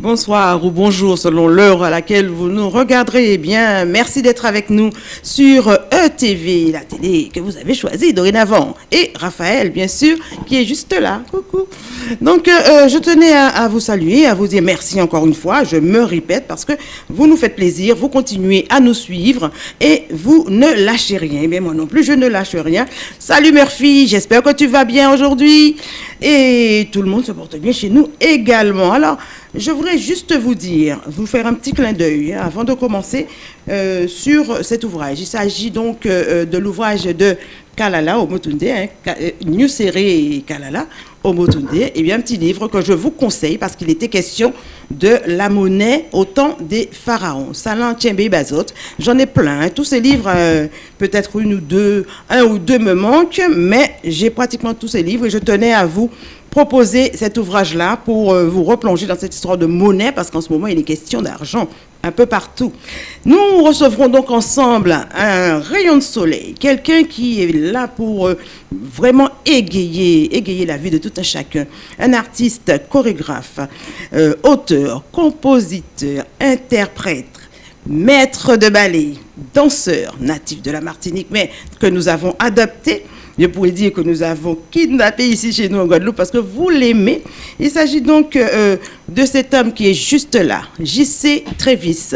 Bonsoir ou bonjour selon l'heure à laquelle vous nous regarderez. Eh bien, merci d'être avec nous sur ETV, la télé que vous avez choisie dorénavant. Et Raphaël, bien sûr, qui est juste là. Coucou. Donc, euh, je tenais à, vous saluer, à vous dire merci encore une fois. Je me répète parce que vous nous faites plaisir, vous continuez à nous suivre et vous ne lâchez rien. Eh bien, moi non plus, je ne lâche rien. Salut Murphy, j'espère que tu vas bien aujourd'hui. Et tout le monde se porte bien chez nous également. Alors, je voudrais juste vous dire, vous faire un petit clin d'œil hein, avant de commencer euh, sur cet ouvrage. Il s'agit donc euh, de l'ouvrage de Kalala Omotunde, hein, euh, Kalala Omotunde. Et bien, un petit livre que je vous conseille parce qu'il était question de la monnaie au temps des pharaons. Salan Tchembe Bazot. J'en ai plein. Tous ces livres, peut-être une ou deux, un ou deux me manquent, mais j'ai pratiquement tous ces livres et je tenais à vous proposer cet ouvrage-là pour euh, vous replonger dans cette histoire de monnaie, parce qu'en ce moment, il est question d'argent un peu partout. Nous recevrons donc ensemble un rayon de soleil, quelqu'un qui est là pour euh, vraiment égayer, égayer la vie de tout un chacun. Un artiste, chorégraphe, euh, auteur, compositeur, interprète, maître de ballet, danseur natif de la Martinique, mais que nous avons adopté je pourrais dire que nous avons kidnappé ici chez nous en Guadeloupe parce que vous l'aimez. Il s'agit donc euh, de cet homme qui est juste là, JC Trévis.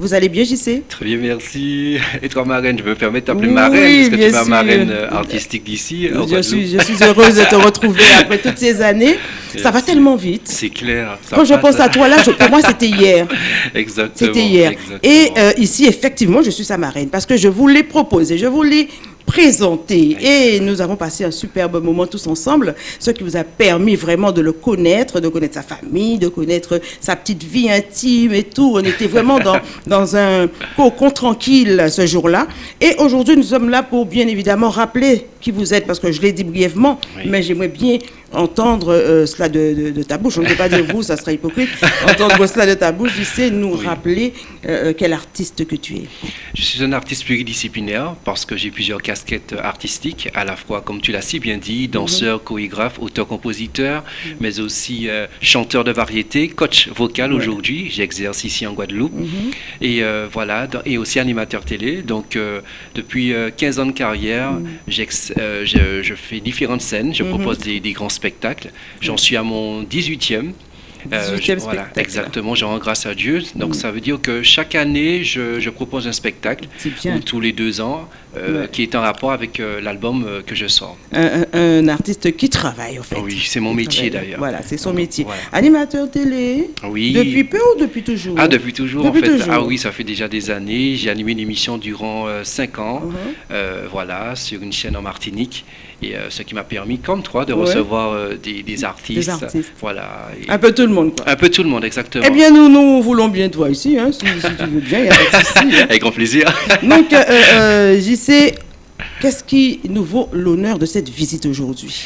Vous allez bien, JC Très bien, merci. Et toi, marraine, je me permets de t'appeler marraine, parce que tu es ma marraine euh, artistique d'ici. Je suis, je suis heureuse de te retrouver après toutes ces années. Ça va tellement vite. C'est clair. Quand je pense à toi, là, pour moi, c'était hier. Exactement. C'était hier. Et euh, ici, effectivement, je suis sa marraine, parce que je vous l'ai proposé, je vous l'ai présenté. Et nous avons passé un superbe moment tous ensemble, ce qui vous a permis vraiment de le connaître, de connaître sa famille, de connaître sa petite vie intime et tout. On était vraiment dans, dans un cocon tranquille ce jour-là. Et aujourd'hui, nous sommes là pour bien évidemment rappeler qui vous êtes, parce que je l'ai dit brièvement, mais j'aimerais bien entendre euh, cela de, ta bouche. On ne peut pas dire vous, ça serait hypocrite. Entendre cela de ta bouche, sais nous rappeler euh, quel artiste que tu es. Je suis un artiste pluridisciplinaire parce que j'ai plusieurs casquettes artistiques, à la fois, comme tu l'as si bien dit, danseur, mhm. chorégraphe, auteur-compositeur, mhm. mais aussi euh, chanteur de variété, coach vocal aujourd'hui. J'exerce ici en Guadeloupe. Mhm. Et voilà, et aussi animateur télé. Donc, depuis 15 ans de carrière, je, je, fais différentes scènes, je propose des, des grands spectacle. J'en suis à mon 18e. Euh, voilà, exactement, genre grâce à Dieu. Donc mm. ça veut dire que chaque année, je, propose un spectacle, ou tous les deux ans, euh, qui est en rapport avec euh, l'album que je sors. Un, artiste qui travaille, en fait. Oui, c'est mon métier d'ailleurs. Voilà, c'est son métier. Animateur télé Oui. Depuis peu ou depuis toujours Ah, depuis toujours, en fait. Ah oui, ça fait déjà des années. J'ai animé une émission durant cinq ans, uh-huh. voilà, sur une chaîne en Martinique. Et ce qui m'a permis, comme toi, de recevoir des, artistes. Des artistes. Voilà. Un peu tout le monde, quoi. Un peu tout le monde, exactement. Eh bien, nous, nous voulons bien toi ici, hein, si, tu veux bien, il n'y a pas de souci. Hein. Avec grand plaisir. Donc, euh, euh, JC, qu'est-ce qui nous vaut l'honneur de cette visite aujourd'hui?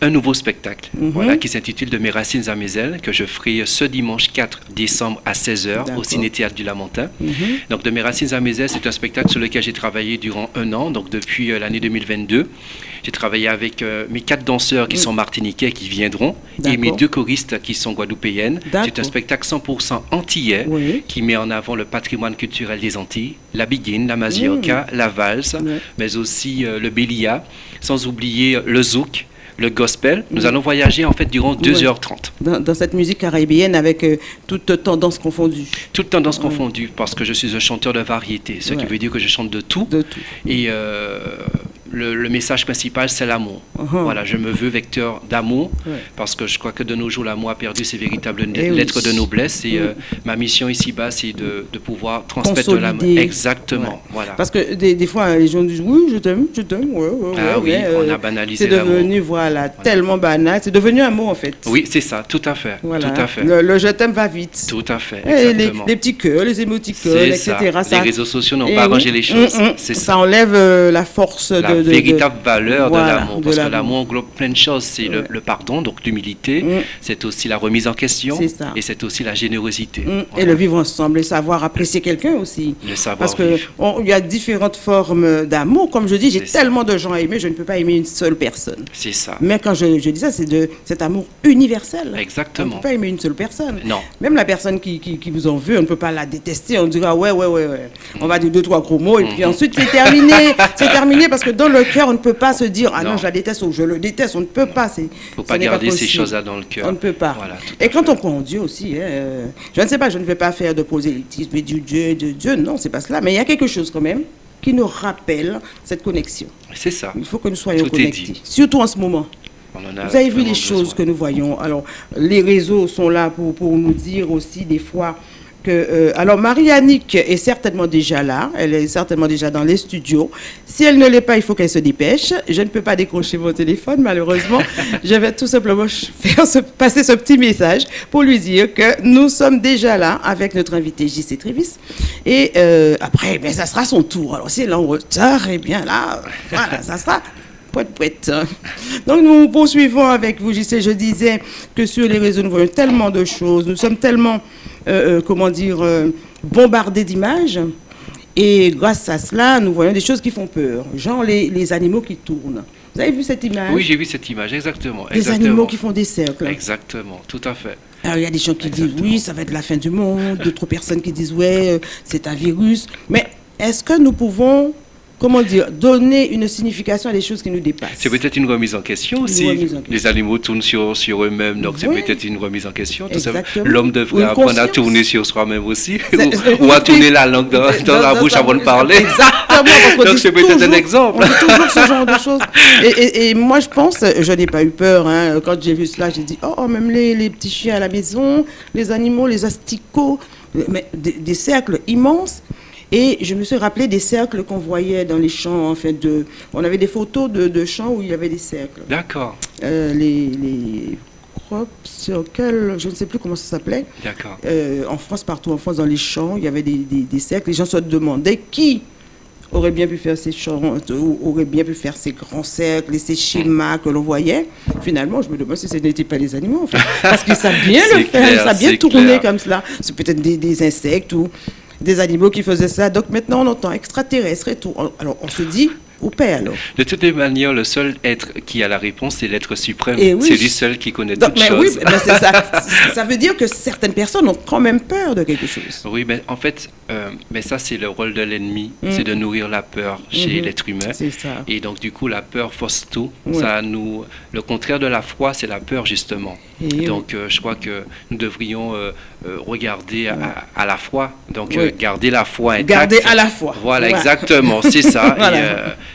Un nouveau spectacle mhm. voilà, qui s'intitule De mes racines à mes ailes, que je ferai ce dimanche 4 décembre à 16h au Ciné-Théâtre du Lamentin. Mhm. Donc De mes racines à mes ailes, c'est un spectacle sur lequel j'ai travaillé durant un an, donc depuis euh, l'année 2022. J'ai travaillé avec euh, mes quatre danseurs qui mm. sont martiniquais qui viendront et mes deux choristes qui sont guadeloupéennes. C'est un spectacle 100% antillais qui met en avant le patrimoine culturel des Antilles, la biguine, la mazioca, mm. la valse, mais aussi euh, le bélia, sans oublier le zouk le gospel. Nous allons voyager en fait durant 2h30. Dans, cette musique caribéenne avec euh, toute tendance confondue. Toute tendance confondue parce que je suis un chanteur de variété, ce qui veut dire que je chante de tout. De tout. Et le, message principal, c'est l'amour. Uh-huh. Voilà, je me veux vecteur d'amour, parce que je crois que de nos jours, l'amour a perdu ses véritables eh lettres de noblesse. Et euh, ma mission ici-bas, c'est de, pouvoir transmettre l'amour. Exactement. Voilà. Parce que des, fois, les gens disent Oui, je t'aime, je t'aime. Ouais, ah oui, on a euh, banalisé C'est devenu, voilà, tellement banal. C'est devenu un mot, en fait. Oui, c'est ça, tout à fait. Tout à fait. Le, je t'aime va vite. Tout à fait. Les, les, petits cœurs, les émoticônes, etc. Ça. Les réseaux sociaux n'ont pas arrangé les choses. Mm, mm. ça. ça enlève euh, la force de véritable valeur de l'amour. Parce que l'amour englobe plein de choses. C'est le, pardon, donc l'humilité. Mm. C'est aussi la remise en question. Et c'est aussi la générosité. Mm. Et le vivre ensemble, et savoir apprécier quelqu'un aussi. Le savoir Parce qu'il y a différentes formes d'amour. Comme je dis, j'ai tellement de gens à aimer, je ne peux pas aimer une seule personne. C'est ça. Mais quand je, je dis ça, c'est de cet amour universel. Exactement. On ne peut pas aimer une seule personne. Non. Même la personne qui, qui, vous en veut, on ne peut pas la détester. On dira, ouais, ouais, ouais, ouais. On va dire deux, trois gros mots, et puis mm-hmm. ensuite, c'est terminé. c'est terminé parce que dans le cœur, on ne peut pas se dire, ah non, je la déteste ou je le déteste. On ne peut pas. Il ne faut pas garder ces choses-là dans le cœur. On ne peut pas. et quand on croit en Dieu aussi, hein, euh, je ne sais pas, je ne vais pas faire de prosélytisme et du Dieu, de Dieu, non, c'est pas cela. Mais il y a quelque chose quand même qui nous rappelle cette connexion. C'est ça. Il faut que nous soyons connectés. Surtout en ce moment. Vous avez vu les choses que nous voyons. Alors, les réseaux sont là pour, pour nous dire aussi des fois euh, alors Marie-Annick est certainement déjà là, elle est certainement déjà dans les studios. Si elle ne l'est pas, il faut qu'elle se dépêche. Je ne peux pas décrocher mon téléphone, malheureusement. je vais tout simplement faire passer ce petit message pour lui dire que nous sommes déjà là avec notre invité JC Trévis. Et euh, après, ben, ça sera son tour. Alors si elle est en retard, eh bien là, voilà, ça sera poète, Donc nous poursuivons avec vous, JC. Je disais que sur les réseaux, nous voyons tellement de choses. Nous sommes tellement comment dire, euh, bombardés d'images. Et grâce à cela, nous voyons des choses qui font peur, genre les, animaux qui tournent. Vous avez vu cette image? Oui, j'ai vu cette image, exactement. Des animaux qui font des cercles. Exactement, tout à fait. Alors, il y a des gens qui disent oui, ça va être la fin du monde, d'autres personnes qui disent ouais, c'est un virus. Mais est-ce que nous pouvons comment dire, donner une signification à des choses qui nous dépassent. C'est peut-être une remise en question aussi. Les animaux tournent sur, sur eux-mêmes, donc c'est peut-être une remise en question. L'homme devrait apprendre à tourner sur soi-même aussi, ou, à tourner la langue dans, la bouche avant de parler. Exactement. donc c'est peut-être un exemple. On dit toujours ce genre de choses. Et, moi, je pense, je n'ai pas eu peur. Hein. quand j'ai vu cela, j'ai dit, oh, même les, les, petits chiens à la maison, les animaux, les asticots, mais des cercles immenses. Et je me suis rappelé des cercles qu'on voyait dans les champs. En fait, de, on avait des photos de, de champs où il y avait des cercles. D'accord. Euh, les, les crop circles, je ne sais plus comment ça s'appelait. D'accord. Euh, en France, partout en France, dans les champs, il y avait des, des, cercles. Les gens se demandaient qui aurait bien pu faire ces champs, aurait bien pu faire ces grands cercles et ces schémas que l'on voyait. Finalement, je me demande si ce n'était pas les animaux, en fait. Parce qu'ils savent bien le faire, ça bien tourner comme cela. C'est peut-être des, des, insectes ou des animaux qui faisaient ça. Donc maintenant, on entend extraterrestre et tout. Alors on se dit, De toutes les manières, le seul être qui a la réponse, c'est l'être suprême. c'est lui seul qui connaît toutes mais choses. Oui, mais ça. ça veut dire que certaines personnes ont quand même peur de quelque chose. Oui, mais en fait, euh, mais ça, c'est le rôle de l'ennemi, mm. c'est de nourrir la peur chez mm-hmm. l'être humain. C'est ça. Et donc, du coup, la peur force tout. Ça nous... Le contraire de la foi, c'est la peur, justement. donc, euh, je crois que nous devrions euh, regarder à, la foi. Donc, garder la foi intacte. Garder à la foi. Voilà, exactement, c'est ça.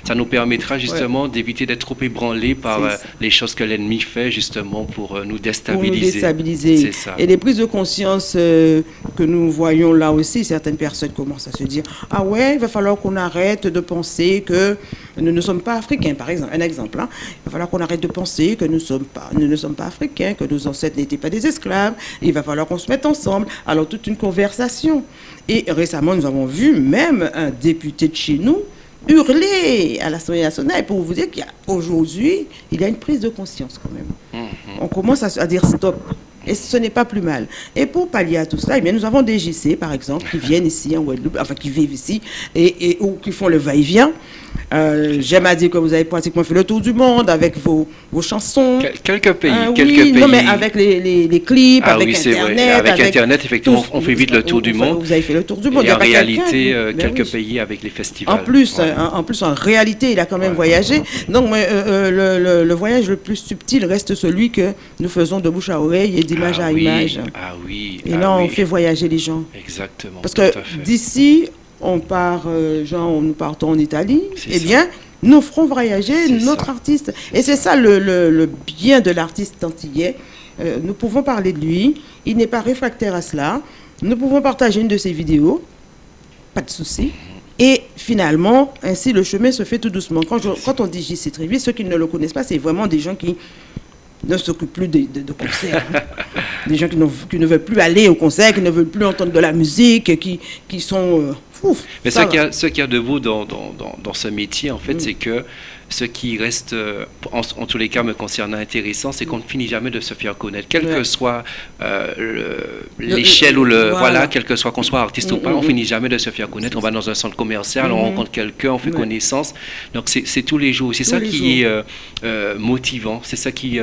Ça nous permettra justement d'éviter d'être trop ébranlés par les choses que l'ennemi fait, justement, pour nous déstabiliser. Pour nous déstabiliser. Ça. Et les prises de conscience que nous voyons là aussi, certaines personnes commencent à se dire Ah ouais, il va falloir qu'on arrête de penser que nous ne sommes pas africains, par exemple. Un exemple, hein. il va falloir qu'on arrête de penser que nous, sommes pas, nous ne sommes pas africains, que nos ancêtres n'étaient pas des esclaves. Il va falloir qu'on se mette ensemble. Alors, toute une conversation. Et récemment, nous avons vu même un député de chez nous hurler à l'Assemblée nationale pour vous dire qu'aujourd'hui, il y a une prise de conscience quand même. Mm-hmm. On commence à, à dire stop. Et ce n'est pas plus mal. Et pour pallier à tout cela, eh bien, nous avons des JC, par exemple, qui viennent ici en Guadeloupe, enfin qui vivent ici, et, et ou qui font le va-et-vient. Euh, j'aime à dire que vous avez pratiquement fait le tour du monde avec vos, vos chansons. quelques pays, ah quelques pays. Non, mais avec les, les, clips, ah avec Internet. Avec, Internet, effectivement, on fait vite le tour du monde. Vous avez fait le tour du monde. Et en réalité, euh, ben quelques pays avec les festivals. En plus, en, plus, en réalité, il a quand même voyagé. Donc, euh, le, le, voyage le plus subtil reste celui que nous faisons de bouche à oreille et d'image ah à image. Ah oui. Et là, on fait voyager les gens. Exactement. Parce que d'ici, on part, euh, genre, nous partons en Italie, eh bien, nous ferons voyager notre artiste. Et c'est ça le, bien de l'artiste antillais. Euh, nous pouvons parler de lui, il n'est pas réfractaire à cela. Nous pouvons partager une de ses vidéos, pas de souci. Et finalement, ainsi, le chemin se fait tout doucement. Quand, quand on dit JC Trévis, ceux qui ne le connaissent pas, c'est vraiment des gens qui ne s'occupent plus de, de, concerts. des gens qui, qui, ne veulent plus aller au concert, qui ne veulent plus entendre de la musique, qui, qui sont... Euh, Mais ce qu'il y, a de beau dans, dans, dans, ce métier, en fait, mm. c'est que ce qui reste, euh, en, tous les cas me concernant intéressant, c'est qu'on ne finit jamais de se faire connaître, quelle que soit euh, l'échelle ou le voilà. quel que soit qu'on soit artiste ou mm, pas, mm, on finit jamais de se faire connaître. On va dans un centre commercial, on rencontre quelqu'un, on fait connaissance. Donc c'est tous les jours. C'est ça qui est euh, motivant, c'est ça qui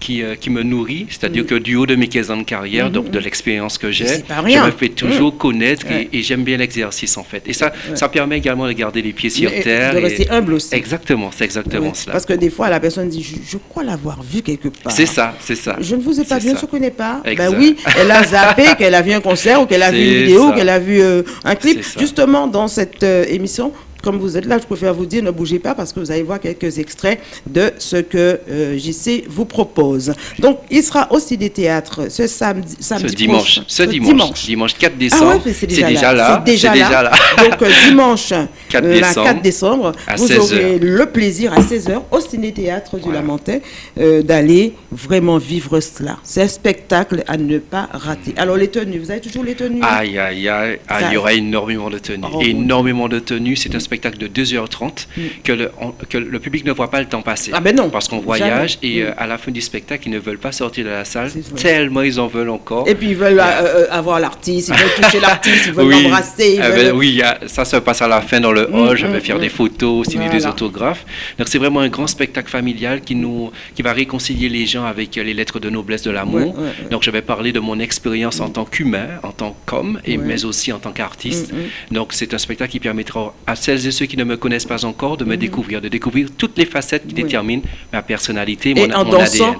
qui, qui me nourrit. C'est-à-dire que du haut de mes 15 ans de carrière, donc de l'expérience que j'ai, je me fais toujours connaître et, j'aime bien l'exercice en fait. Et ça, ça permet également de garder les pieds sur terre. De rester humble aussi. Exactement exactement cela. Parce que des fois, la personne dit, je, crois l'avoir vu quelque part. C'est ça, c'est ça. Je ne vous ai pas vu, je ne se connaît pas. Ben oui, elle a zappé, qu'elle a vu un concert ou qu'elle a vu une vidéo, qu'elle a vu euh, un clip. Justement, dans cette euh, émission, comme vous êtes là, je préfère vous dire, ne bougez pas parce que vous allez voir quelques extraits de ce que euh, JC vous propose. Donc, il sera aussi des théâtres ce samedi, samedi ce dimanche. ce dimanche, dimanche. 4 décembre. Ah c'est déjà, là. C'est déjà, là. Donc, euh, dimanche 4 décembre, 4 décembre vous aurez le plaisir à 16h au Ciné-Théâtre du Lamentin euh, d'aller vraiment vivre cela. C'est un spectacle à ne pas rater. Alors, les tenues, vous avez toujours les tenues? Aïe, aïe, aïe. Ah, il y aura énormément de tenues. Oh, énormément de tenues. C'est un spectacle spectacle de 2h30 mm. que, le, que, le, public ne voit pas le temps passer. Ah ben non. Parce qu'on voyage et mm. euh, à la fin du spectacle, ils ne veulent pas sortir de la salle tellement ils en veulent encore. Et puis ils veulent euh, euh, avoir l'artiste, ils veulent toucher l'artiste, ils veulent l'embrasser. Ah ben oui, ça se passe à la fin dans le mm, hall, je vais faire des photos, signer des autographes. Donc c'est vraiment un grand spectacle familial qui, nous, qui va réconcilier les gens avec les lettres de noblesse de l'amour. Donc je vais parler de mon expérience en tant qu'humain, en tant qu'homme, et mais aussi en tant qu'artiste. Donc c'est un spectacle qui permettra à celles et ceux qui ne me connaissent pas encore de me mhm. découvrir, de découvrir toutes les facettes qui déterminent ma personnalité, mon, en dansant,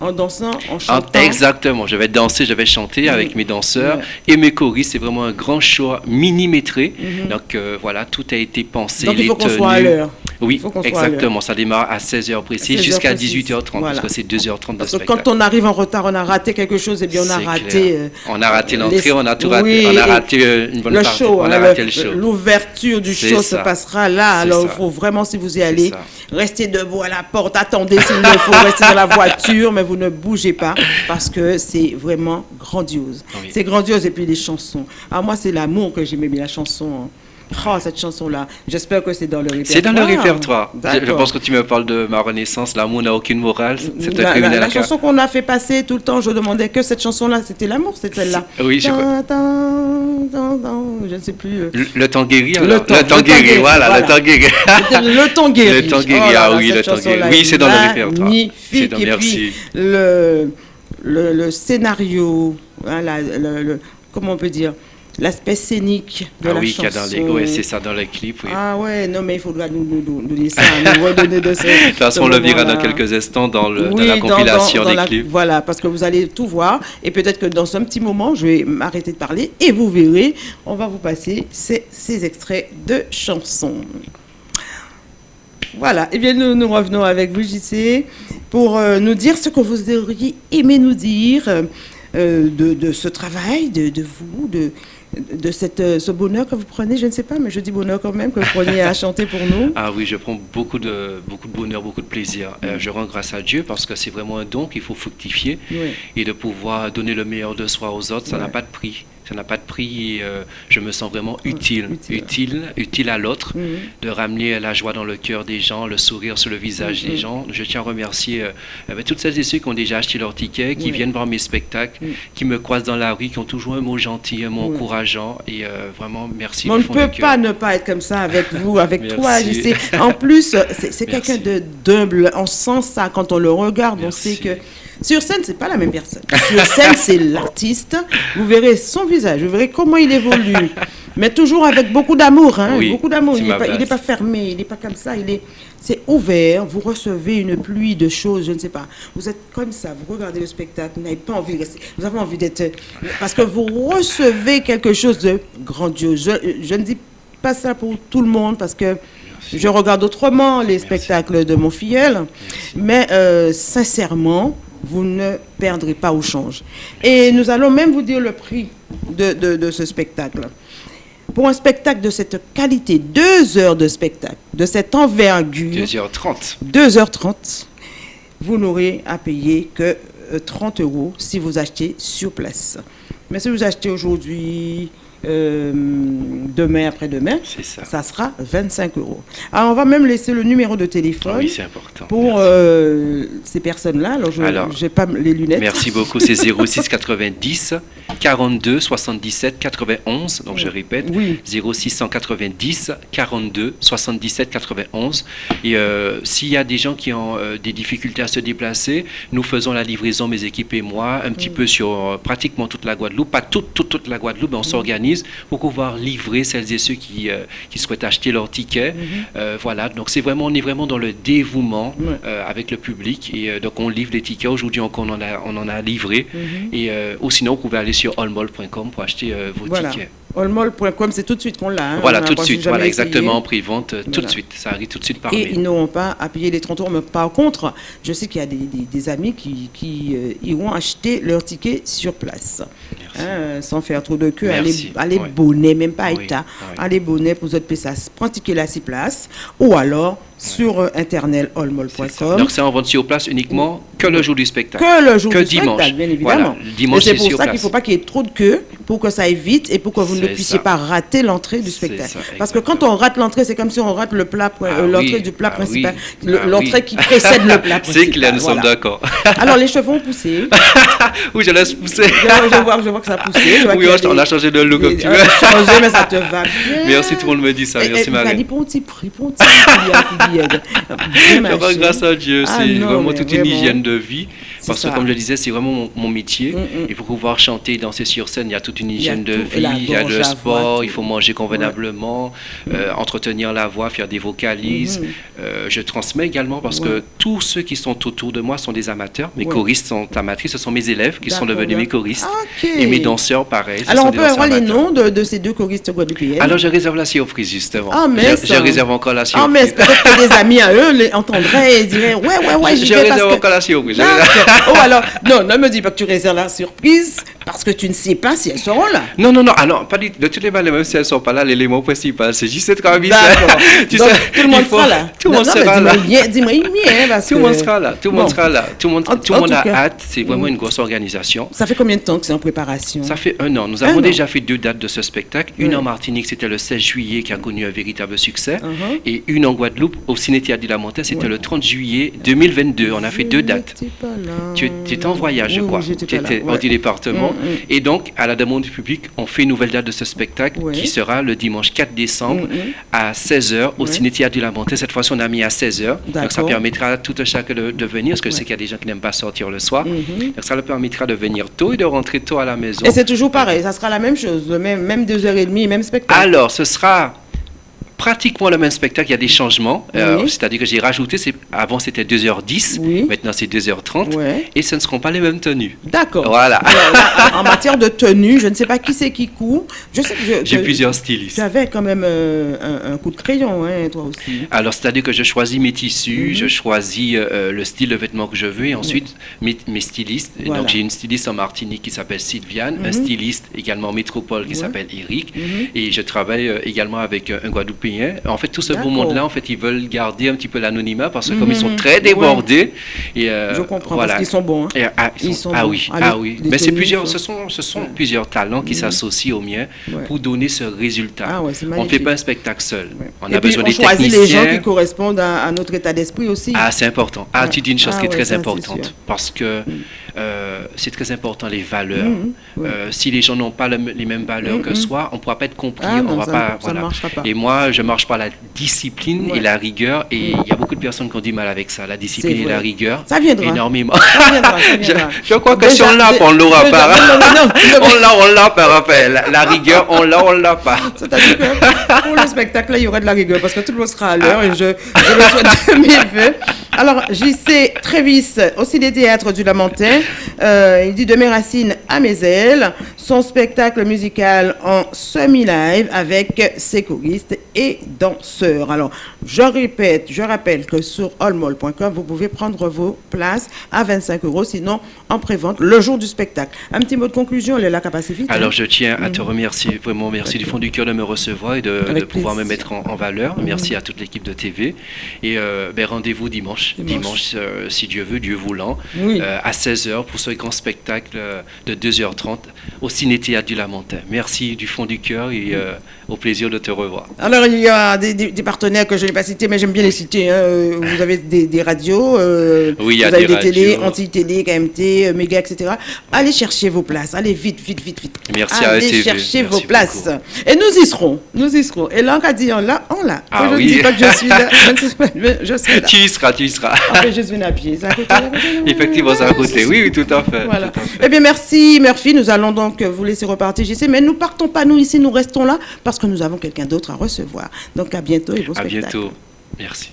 En dansant, en chantant. exactement. Je vais danser, je vais chanter avec mes danseurs et mes choristes. C'est vraiment un grand show minimétré. Mhm. Donc euh, voilà, tout a été pensé. Donc il faut qu'on soit à l'heure. Oui, exactement. Ça démarre à 16h précis jusqu'à 18h30 parce que c'est 2h30 de parce que quand on arrive en retard, on a raté quelque chose et bien on a raté. Euh, on a raté l'entrée, on a tout raté. on a raté euh, une bonne le partie. Show, on a raté le show. L'ouverture du show se passera là. Alors il faut vraiment, si vous y allez, rester debout à la porte, attendez s'il ne faut, rester dans la voiture, mais vous ne bougez pas parce que c'est vraiment grandiose. C'est grandiose et puis les chansons. Ah moi c'est l'amour que j'aimais bien la chanson. Hein. Oh, cette chanson-là. J'espère que c'est dans le répertoire. C'est dans le répertoire. Je, pense que tu me parles de ma renaissance. L'amour n'a aucune morale. C'est la, la, la chanson qu'on a fait passer tout le temps, je demandais que cette chanson-là, c'était l'amour, c'était celle-là. Oui, je crois. Je ne sais plus. Euh. Le, temps guéri, Le temps, le temps guéri, voilà, le temps guéri. le temps guéri. Le temps guéri, oh ah oui, le temps guéri. Oui, c'est dans le répertoire. Magnifique. Et puis, le, le, scénario, hein, le, comment on peut dire? L'aspect scénique de ah la oui, chanson. oui, c'est ça dans les clips. Oui. Ah ouais, non mais il faudra nous, nous, nous laisser nous redonner de ce. de toute façon, on le verra dans quelques instants dans, le, dans la compilation des clips. Voilà, parce que vous allez tout voir et peut-être que dans un petit moment, je vais m'arrêter de parler et vous verrez, on va vous passer ces, ces extraits de chansons. Voilà, et eh bien nous, nous revenons avec vous, JC, pour euh, nous dire ce que vous auriez aimé nous dire euh, de, de, ce travail, de, de vous, de, de cette, euh, ce bonheur que vous prenez, je ne sais pas, mais je dis bonheur quand même, que vous preniez à chanter pour nous. Ah oui, je prends beaucoup de, beaucoup de bonheur, beaucoup de plaisir. Euh, je rends grâce à Dieu parce que c'est vraiment un don qu'il faut fructifier et de pouvoir donner le meilleur de soi aux autres, ça n'a pas de prix ça n'a pas de prix. Euh, je me sens vraiment utile, utile, utile, à l'autre, mhm. de ramener la joie dans le cœur des gens, le sourire sur le visage des mhm. gens. Je tiens à remercier euh, toutes celles et ceux qui ont déjà acheté leur ticket, qui viennent voir mes spectacles, qui me croisent dans la rue, qui ont toujours un mot gentil, un mot encourageant. Et euh, vraiment, merci. on ne peut pas ne pas être comme ça avec vous, avec toi. En plus, c'est quelqu'un de d'humble. On sent ça quand on le regarde. On sait que sur scène, c'est pas la même personne. Sur scène, c'est l'artiste. Vous verrez son visage, vous verrez comment il évolue. Mais toujours avec beaucoup d'amour, hein, beaucoup d'amour. Il n'est pas, pas, fermé, il n'est pas comme ça. Il est, c'est ouvert. Vous recevez une pluie de choses, je ne sais pas. Vous êtes comme ça. Vous regardez le spectacle, vous n'avez pas envie de rester. Vous avez envie d'être, parce que vous recevez quelque chose de grandiose. Je, ne dis pas ça pour tout le monde parce que je regarde autrement les spectacles de mon filleul, mais euh, sincèrement vous ne perdrez pas au change. Et nous allons même vous dire le prix de, de, ce spectacle. Pour un spectacle de cette qualité, deux heures de spectacle, de cette envergure. 2h30. 2h30, vous n'aurez à payer que 30 euh, euros si vous achetez sur place. Mais si vous achetez aujourd'hui, euh, demain, après-demain, ça. ça. sera 25 euros. Alors, on va même laisser le numéro de téléphone. Oui, c'est important. Pour euh, ces personnes-là. Alors, je n'ai pas les lunettes. Merci beaucoup. C'est 06 90 42 77 91. Donc, je répète, oui. 0690 42 77 91. Et euh, s'il y a des gens qui ont des difficultés à se déplacer, nous faisons la livraison, mes équipes et moi, un petit peu sur pratiquement toute la Guadeloupe. Pas toute, toute, toute la Guadeloupe, mais on s'organise pour pouvoir livrer celles et ceux qui, qui souhaitent acheter leur ticket. Mhm. voilà. Donc, c'est vraiment, on est vraiment dans le dévouement avec le public. Et donc, on livre des tickets. Aujourd'hui, on en a, on en a livré. Mhm. Et ou sinon, vous pouvez aller sur allmall.com pour acheter vos tickets. Allmall.com, c'est tout de suite qu'on l'a. Hein. Voilà, tout de suite. Voilà, exactement. Prix-vente, tout de suite. Ça arrive tout de suite par Et mail. ils n'auront pas à payer les 30 euros. Mais par contre, je sais qu'il y a des, des, des amis qui, qui euh, iront acheter leur ticket sur place. Hein, sans faire trop de queue. Allez, allez ouais. bonnet, même pas Oui, état. oui. Allez bonnet pour votre ça. Prendre ticket là, 6 places. Ou alors sur euh, internet allmall.com. Donc, c'est en vente sur place uniquement que le jour du spectacle. Que le jour que du dimanche. spectacle, bien évidemment. Voilà, dimanche, c'est pour sur ça qu'il ne faut pas qu'il y ait trop de queue pour que ça aille vite et pour que vous ne puissiez ça. pas rater l'entrée du spectacle. ça, Parce que quand on rate l'entrée, c'est comme si on rate le plat, euh, Ah l'entrée oui, du plat ah principal, oui, ah l'entrée oui. qui précède le plat principal. C'est clair, nous sommes d'accord. Alors les cheveux ont poussé. oui, je laisse pousser. Je, je vois, je vois que ça a poussé. Je vois Oui, a on, on a changé de look comme tu on veux. changé, mais ça te va bien. Merci, tout le monde me dit ça. Merci, Marie. Il y a- il y a- bien Je grâce à Dieu, Ah c'est vraiment toute une hygiène de vie. Parce ça. que, comme je le disais, c'est vraiment mon, mon métier. Mm, mm. Et pour pouvoir chanter et danser sur scène, il y a toute une hygiène de vie, il y a le sport, voix, il faut manger convenablement, euh, entretenir la voix, faire des vocalises. Mhm. Euh, je transmets également parce que tous ceux qui sont autour de moi sont des amateurs. Mes choristes sont amatrices, ce sont mes élèves qui sont devenus mes choristes. Et mes danseurs, pareil. Alors on peut avoir les noms de, de ces deux choristes guadeloupéennes? Alors, je réserve la surprise, justement. Ah, mais je, je réserve encore la Ah, surprise. mais peut-être que des amis à eux les entendraient et diraient Ouais, ouais, ouais, je je réserve encore la surprise. Oh, alors, non, ne me dis pas que tu réserves la surprise parce que tu ne sais pas si elles seront là. Non, non, non, ah non, pas du, de toutes les manières, même si elles ne sont pas là, l'élément principal, c'est juste cette remise. D'accord. Tu Donc, sais, tout le monde faut- sera là. Tout le monde sera là. dis-moi parce Tout le monde sera là, tout le monde sera là, tout le monde, tout a hâte, c'est vraiment une grosse organisation. Ça fait combien de temps que c'est en préparation? Ça fait un an. Nous avons déjà fait deux dates de ce spectacle. Une en Martinique, c'était le 16 juillet, qui a connu un véritable succès. Uh-huh. Et une en Guadeloupe, au Ciné-Théâtre du Lamentin, c'était Ouais. le 30 juillet 2022. On a fait deux dates. Tu, étais en voyage, je crois. tu étais au département. Mm, mm. Et donc, à la demande du public, on fait une nouvelle date de ce spectacle qui sera le dimanche 4 décembre Mm, à 16h au Ouais. Ciné-Théâtre du Lamentin. Cette fois-ci, on a mis à 16h. Donc, ça permettra à tout un chacun de, de venir, parce que je sais qu'il y a des gens qui n'aiment pas sortir le soir. Mhm. Donc, ça leur permettra de venir tôt et de rentrer tôt à la maison. Et c'est toujours pareil, ça sera la même chose, le même, même deux heures et demie, même spectacle. Alors, ce sera pratiquement le même spectacle, il y a des changements. Euh. C'est-à-dire que j'ai rajouté, avant c'était 2h10, Oui. maintenant c'est 2h30, Ouais. et ce ne seront pas les mêmes tenues. D'accord. Voilà. Là, en matière de tenue, je ne sais pas qui c'est qui court. J'ai plusieurs stylistes. Tu avais quand même euh, un, un coup de crayon, hein, toi aussi. Alors, c'est-à-dire que je choisis mes tissus, Mhm. je choisis euh, le style de vêtements que je veux, et ensuite mes, mes stylistes. Voilà. Donc, j'ai une styliste en Martinique qui s'appelle Sylviane, un Mhm. styliste également en métropole qui s'appelle Eric, Mhm. et je travaille euh, également avec euh, un Guadeloupéen. En fait, tout ce beau monde-là, en fait, ils veulent garder un petit peu l'anonymat parce que comme ils sont Mhm. très débordés, et euh, je comprends, voilà. parce qu'ils sont bons. hein. Et, ah, ils Ils sont- sont ah bons. oui, Ah, oui. Mais c'est plusieurs, ce sont, ce sont Ouais. plusieurs talents qui Mhm. s'associent aux miens pour donner ce résultat. Ah on ne fait pas un spectacle seul. On Et a puis, besoin on des choisit techniciens. les gens qui correspondent à, à notre état d'esprit aussi. Ah, c'est important. Ah, tu dis une chose Ah qui est très importante parce que euh, c'est très important les valeurs. Mhm, ouais. Euh, si les gens n'ont pas le- les mêmes valeurs que Mhm. soi, on ne pourra pas être compris. Ah on non, va ça pas, ça voilà. pas. Et moi, je marche par la discipline Ouais. et la rigueur. Et il Mhm. y a beaucoup de personnes qui ont du mal avec ça, la discipline et la rigueur. Ça viendra. Énormément. Ça viendra, ça je, viendra. je crois que si on l'a, on l'aura pas. non, non, non, non, on l'a, on l'a pas. La, la rigueur, on l'a, on l'a pas. C'est-à-dire que pour le spectacle, il y aura de la rigueur parce que tout le monde sera à l'heure et je, je le souhaite de mes voeux. Alors, JC Trévis, au Ciné Théâtre du Lamentin, euh, il dit de mes racines à mes ailes, son spectacle musical en semi-live avec ses choristes et danseurs. Alors, je répète, je rappelle que sur allmall.com, vous pouvez prendre vos places à 25 euros, sinon en prévente le jour du spectacle. Un petit mot de conclusion, est la capacité. Alors, je tiens à te mhm. remercier, vraiment merci du fond du cœur de me recevoir et de, pouvoir me mettre en, valeur. Mhm. Merci à toute l'équipe de TV. Et euh, ben, rendez-vous dimanche, dimanche, euh, si Dieu veut, Dieu voulant, euh, à 16h pour ce grand spectacle de 2h30 au Ciné-Théâtre du Lamentin. Merci du fond du cœur et au plaisir de te revoir. Alors, il y a des, partenaires que je n'ai pas cités, mais j'aime bien les citer. Hein. Vous avez des, radios, oui, il y a vous avez des, télés, anti-télé, KMT, Méga, etc. Allez chercher vos places. Allez vite, vite, vite, vite. Merci Allez à chercher vos places. Et nous y serons. Nous y serons. Et là, on dit, on l'a, on l'a. Ah, je oui. ne dis pas que je suis là. Je, suis là. Tu y seras, tu y seras. Après, je suis à pied. Effectivement, c'est à côté. Oui, oui, tout à fait. Voilà. Eh bien, merci, Murphy. Nous allons donc vous laisser repartir, sais, Mais nous partons pas, nous, ici. Nous restons là parce que nous avons quelqu'un d'autre à recevoir. Donc, à bientôt et bon À bientôt. Merci.